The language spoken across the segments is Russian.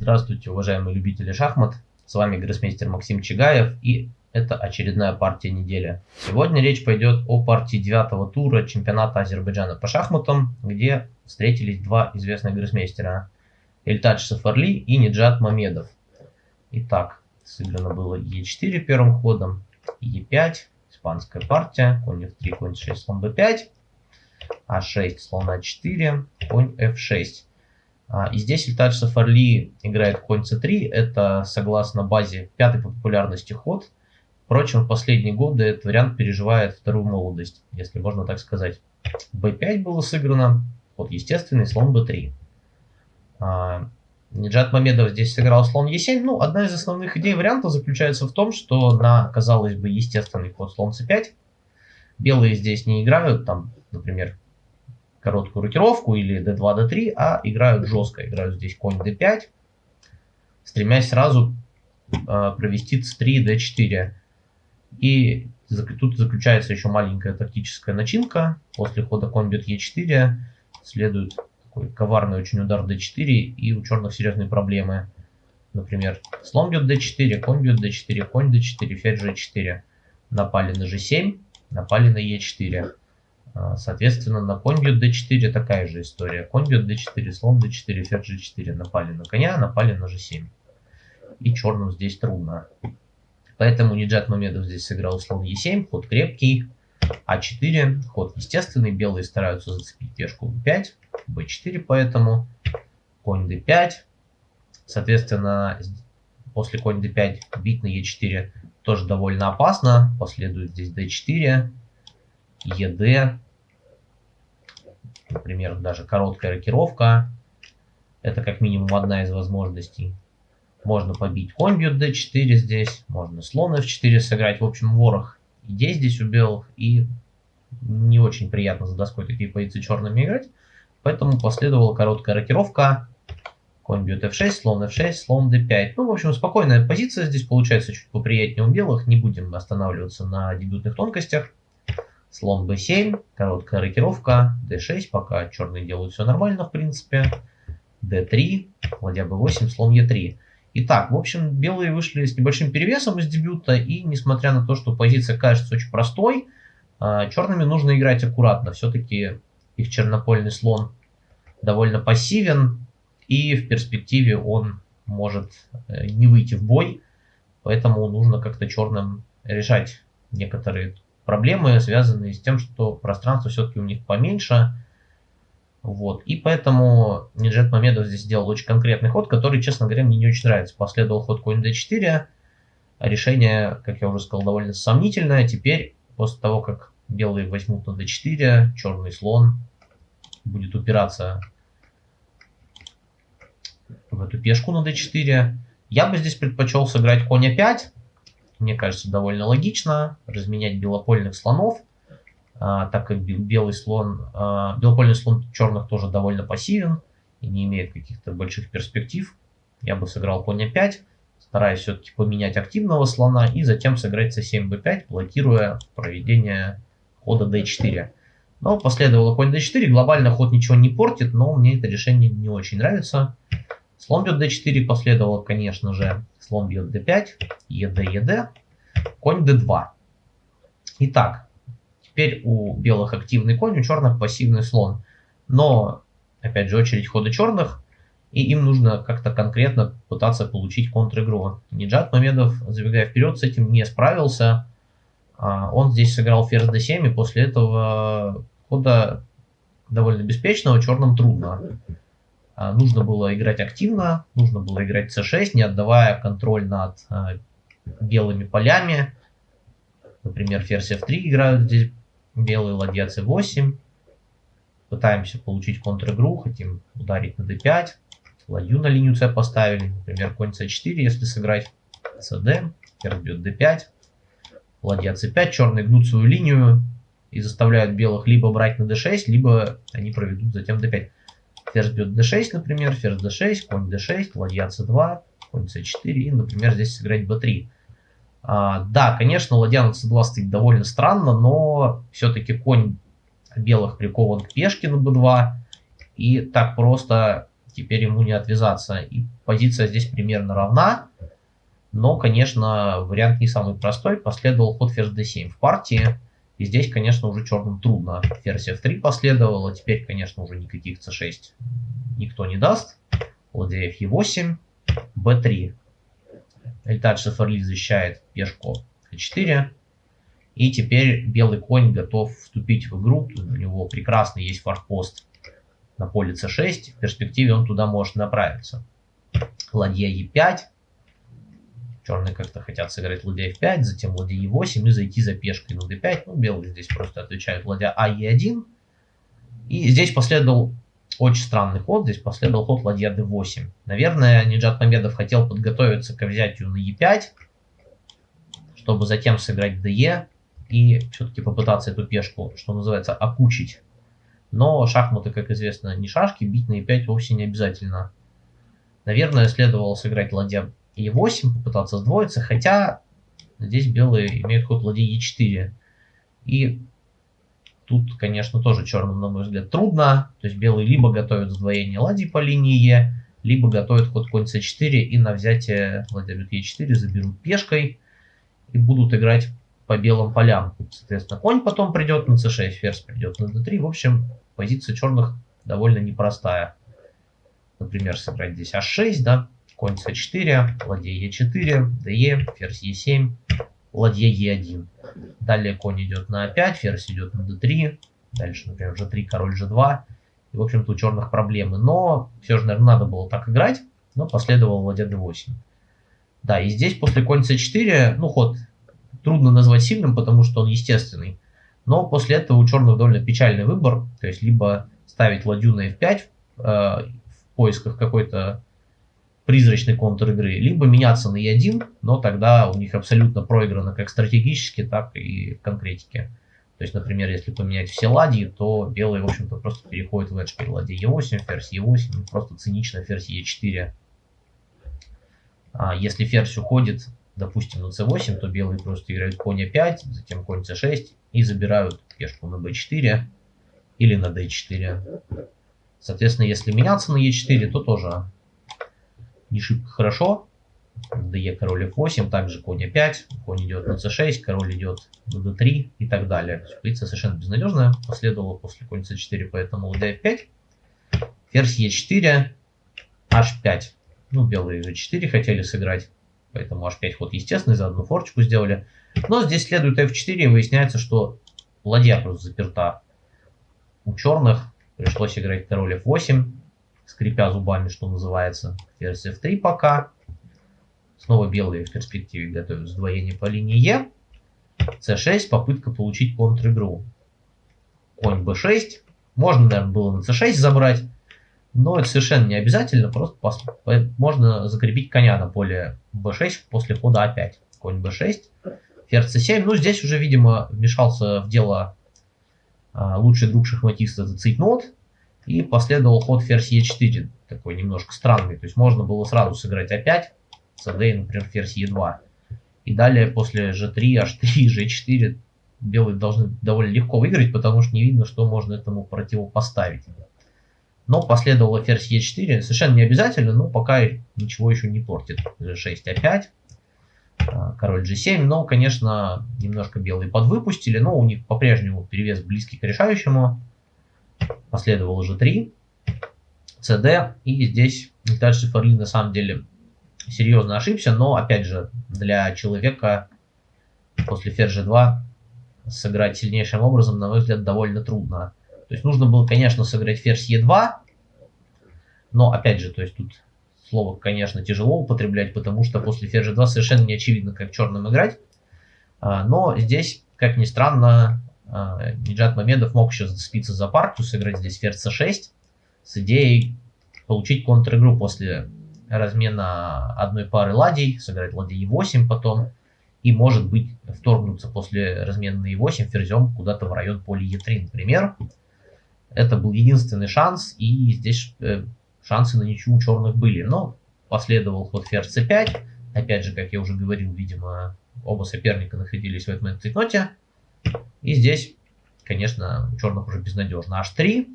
Здравствуйте, уважаемые любители шахмат. С вами гроссмейстер Максим Чигаев и это очередная партия недели. Сегодня речь пойдет о партии девятого тура чемпионата Азербайджана по шахматам, где встретились два известных гроссмейстера. Эльтадж Сафарли и Ниджат Мамедов. Итак, сыграно было Е4 первым ходом, Е5, испанская партия, конь F3, конь 6, слон B5, А6, слон А4, конь F6. А, и здесь Ильтадж Сафарли играет конь c3. Это, согласно базе, пятый по популярности ход. Впрочем, в последние годы этот вариант переживает вторую молодость, если можно так сказать. b5 было сыграно, ход естественный, слон b3. А, Ниджат Мамедов здесь сыграл слон e7. Ну, одна из основных идей варианта заключается в том, что на, казалось бы, естественный ход слон c5 белые здесь не играют, там, например, короткую рокировку или d2, d3, а играют жестко. Играют здесь конь d5, стремясь сразу э, провести c3, d4. И тут заключается еще маленькая тактическая начинка. После хода конь бьет e4 следует такой коварный очень удар d4, и у черных серьезные проблемы. Например, слон бьет d4, конь бьет d4, конь d4, ферзь g4. Напали на g7, напали на e4. А, соответственно, на конь бьет d4 такая же история. Конь бьет d4, слон d4, ферзь g4. Напали на коня, напали на g7. И черным здесь трудно. Поэтому Ниджат Мамедов здесь сыграл слон e7, ход крепкий. а4, ход естественный. Белые стараются зацепить пешку b5, b4 поэтому. Конь d5. Соответственно, после конь d5 бить на e4 тоже довольно опасно. Последует здесь d4, ед, например, даже короткая рокировка. Это как минимум одна из возможностей. Можно побить конь бьет d4 здесь, можно слон f4 сыграть. В общем, ворох идей здесь у белых. И не очень приятно за доской такие позиции черными играть. Поэтому последовала короткая рокировка. Конь бьет f6, слон f6, слон d5. Ну, в общем, спокойная позиция здесь получается чуть поприятнее у белых. Не будем останавливаться на дебютных тонкостях. Слон b7, короткая рокировка, d6, пока черные делают все нормально, в принципе. d3, ладья b8, слон e3. Итак, в общем, белые вышли с небольшим перевесом из дебюта, и несмотря на то, что позиция кажется очень простой, а, черными нужно играть аккуратно. Все-таки их чернопольный слон довольно пассивен, и в перспективе он может э, не выйти в бой, поэтому нужно как-то черным решать некоторые проблемы, связанные с тем, что пространство все-таки у них поменьше. Вот. И поэтому Ниджет Мамедов здесь сделал очень конкретный ход, который, честно говоря, мне не очень нравится. Последовал ход конь d4. Решение, как я уже сказал, довольно сомнительное. Теперь, после того, как белые возьмут на d4, черный слон будет упираться в эту пешку на d4. Я бы здесь предпочел сыграть конь a5 мне кажется, довольно логично разменять белопольных слонов, а, так как белый слон, а, белопольный слон черных тоже довольно пассивен и не имеет каких-то больших перспектив. Я бы сыграл конь a5, стараясь все-таки поменять активного слона и затем сыграть c7, b5, блокируя проведение хода d4. Но последовало конь d4, глобально ход ничего не портит, но мне это решение не очень нравится. Слон бьет d4 последовало, конечно же, слон бьет d5, ед, ед, конь d2. Итак, теперь у белых активный конь, у черных пассивный слон. Но, опять же, очередь хода черных, и им нужно как-то конкретно пытаться получить контр-игру. Ниджат Мамедов, забегая вперед, с этим не справился. А, он здесь сыграл ферзь d7, и после этого хода довольно беспечного черным трудно. А, нужно было играть активно, нужно было играть c6, не отдавая контроль над а, белыми полями. Например, ферзь f3 играют здесь белые, ладья c8. Пытаемся получить контр-игру, хотим ударить на d5. Ладью на линию c поставили, например, конь c4, если сыграть cd, ферзь бьет d5. Ладья c5, черные гнут свою линию и заставляют белых либо брать на d6, либо они проведут затем d5. Ферзь бьет d6, например, ферзь d6, конь d6, ладья c2, конь c4 и, например, здесь сыграть b3. А, да, конечно, ладья на c2 стоит довольно странно, но все-таки конь белых прикован к пешке на b2, и так просто теперь ему не отвязаться. И позиция здесь примерно равна. Но, конечно, вариант не самый простой. Последовал ход ферзь d7 в партии. И здесь, конечно, уже черным трудно. Ферзь f3 последовало. Теперь, конечно, уже никаких c6 никто не даст. Ладья e8, b3. Эльтадж Сафарли защищает пешку e4. И теперь белый конь готов вступить в игру. У него прекрасный есть форпост на поле c6. В перспективе он туда может направиться. Ладья e5. Черные как-то хотят сыграть ладья f5, затем ладья e8 и зайти за пешкой на d5. Ну, белые здесь просто отвечают ладья а e1. И здесь последовал очень странный ход. Здесь последовал ход ладья d8. Наверное, Ниджат Мамедов хотел подготовиться к взятию на e5, чтобы затем сыграть de и все-таки попытаться эту пешку, что называется, окучить. Но шахматы, как известно, не шашки, бить на e5 вовсе не обязательно. Наверное, следовало сыграть ладья e8, попытаться сдвоиться, хотя здесь белые имеют ход ладья e4. И тут, конечно, тоже черным, на мой взгляд, трудно. То есть белые либо готовят сдвоение ладьи по линии e, либо готовят ход конь c4 и на взятие ладья бьет e4 заберут пешкой и будут играть по белым полям. Соответственно, конь потом придет на c6, ферзь придет на d3. В общем, позиция черных довольно непростая. Например, сыграть здесь h6, да, конь c4, ладья e4, de, ферзь e7, ладья e1. Далее конь идет на a5, ферзь идет на d3, дальше, например, g3, король g2. И, в общем-то, у черных проблемы. Но все же, наверное, надо было так играть, но последовал ладья d8. Да, и здесь после конь c4, ну, ход трудно назвать сильным, потому что он естественный. Но после этого у черных довольно печальный выбор. То есть, либо ставить ладью на f5 э, в поисках какой-то призрачный контур игры, либо меняться на e1, но тогда у них абсолютно проиграно как стратегически, так и в конкретике. То есть, например, если поменять все ладьи, то белые, в общем-то, просто переходят в эдж при ладье e8, ферзь e8, просто цинично ферзь e4. А если ферзь уходит, допустим, на c8, то белые просто играют конь e5, затем конь c6 и забирают пешку на b4 или на d4. Соответственно, если меняться на e4, то тоже не шибко хорошо. DE король f8, также конь e5, конь идет на c6, король идет на d3 и так далее. Позиция совершенно безнадежная, последовала после конь c4, поэтому ладья f5, ферзь e4, h5. Ну, белые g4 хотели сыграть, поэтому h5 ход естественный, за одну форчку сделали. Но здесь следует f4 и выясняется, что ладья просто заперта. У черных пришлось играть король f8, скрипя зубами, что называется. Ферзь f3 пока. Снова белые в перспективе готовят сдвоение по линии Е. c6, попытка получить контр-игру. Конь b6. Можно, наверное, было на c6 забрать, но это совершенно не обязательно. Просто можно закрепить коня на поле b6 после хода a5. Конь b6, ферзь c7. Ну, здесь уже, видимо, вмешался в дело а, лучший друг шахматиста, это цейтнот. И последовал ход ферзь e4, такой немножко странный. То есть можно было сразу сыграть a5, cd, например, ферзь e2. И далее после g3, h3, g4 белые должны довольно легко выиграть, потому что не видно, что можно этому противопоставить. Но последовало ферзь e4, совершенно не обязательно, но пока ничего еще не портит. g6, a5, а, король g7, но, конечно, немножко белые подвыпустили, но у них по-прежнему перевес близкий к решающему последовал уже 3, CD, и здесь дальше Ферлин на самом деле серьезно ошибся, но опять же для человека после ферзь 2 сыграть сильнейшим образом, на мой взгляд, довольно трудно. То есть нужно было, конечно, сыграть ферзь Е2, но опять же, то есть тут слово, конечно, тяжело употреблять, потому что после ферзь 2 совершенно не очевидно, как черным играть. А, но здесь, как ни странно, Ниджат Мамедов мог еще зацепиться за партию, сыграть здесь ферзь c6 с идеей получить контр-игру после размена одной пары ладей, сыграть ладья e8 потом, и может быть вторгнуться после размена на e8 ферзем куда-то в район поля e3, например. Это был единственный шанс, и здесь э, шансы на ничью у черных были. Но последовал ход ферзь c5. Опять же, как я уже говорил, видимо, оба соперника находились в этом цветноте. И здесь, конечно, у черных уже безнадежно. H3.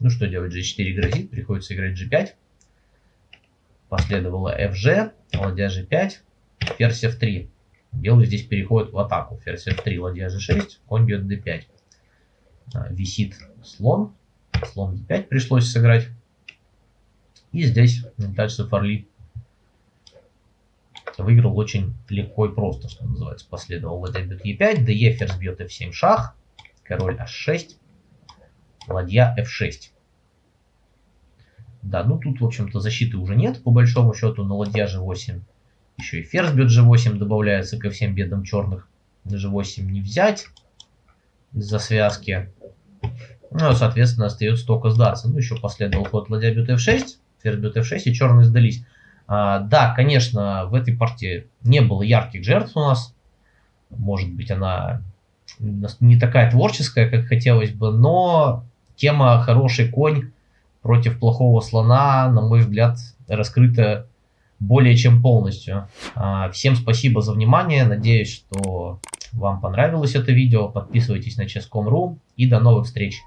Ну что делать, G4 грозит, приходится играть G5. Последовало fg, ладья g5, ферзь f3. Белый здесь переходит в атаку. Ферзь f3, ладья g6, конь бьет d5. А, висит слон. Слон d5 пришлось сыграть. И здесь дальше Фарли выиграл очень легко и просто, что называется. Последовал ладья бьет e5, де ферзь бьет f7 шах, король h6, ладья f6. Да, ну тут, в общем-то, защиты уже нет, по большому счету, на ладья g8. Еще и ферзь бьет g8 добавляется ко всем бедам черных. На g8 не взять из-за связки. Ну, соответственно, остается только сдаться. Ну, еще последовал ход ладья бьет f6, ферзь бьет f6, и черные сдались. А, да, конечно, в этой партии не было ярких жертв у нас. Может быть, она не такая творческая, как хотелось бы, но тема «хороший конь» против плохого слона, на мой взгляд, раскрыта более чем полностью. А, всем спасибо за внимание. Надеюсь, что вам понравилось это видео. Подписывайтесь на chess.com.ru и до новых встреч.